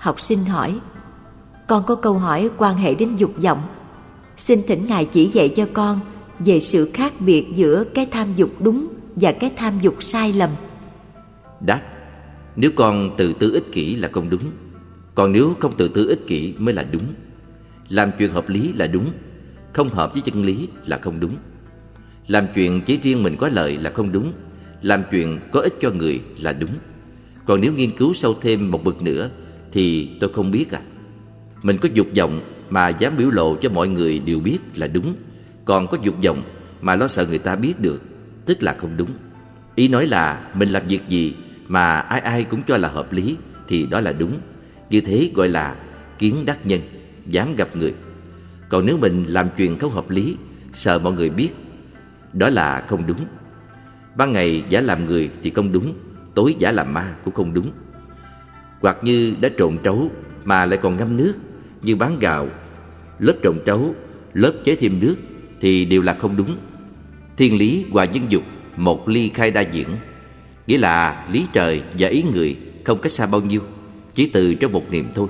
Học sinh hỏi, Con có câu hỏi quan hệ đến dục vọng. Xin thỉnh Ngài chỉ dạy cho con Về sự khác biệt giữa cái tham dục đúng Và cái tham dục sai lầm. Đáp, Nếu con tự tư ích kỷ là không đúng, Còn nếu không tự tư ích kỷ mới là đúng. Làm chuyện hợp lý là đúng, Không hợp với chân lý là không đúng. Làm chuyện chỉ riêng mình có lợi là không đúng, Làm chuyện có ích cho người là đúng. Còn nếu nghiên cứu sâu thêm một bậc nữa thì tôi không biết à Mình có dục vọng mà dám biểu lộ cho mọi người đều biết là đúng Còn có dục vọng mà lo sợ người ta biết được Tức là không đúng Ý nói là mình làm việc gì mà ai ai cũng cho là hợp lý thì đó là đúng. Như thế gọi là kiến đắc nhân, dám gặp người. Còn nếu mình làm chuyện không hợp lý, sợ mọi người biết, đó là không đúng. Ban ngày giả làm người thì không đúng, tối giả làm ma cũng không đúng. Hoặc như đã trộn trấu mà lại còn ngâm nước, như bán gạo, lớp trộn trấu, lớp chế thêm nước thì đều là không đúng. Thiên lý và nhân dục một ly khai đa diễn. Nghĩa là lý trời và ý người không cách xa bao nhiêu Chỉ từ trong một niệm thôi.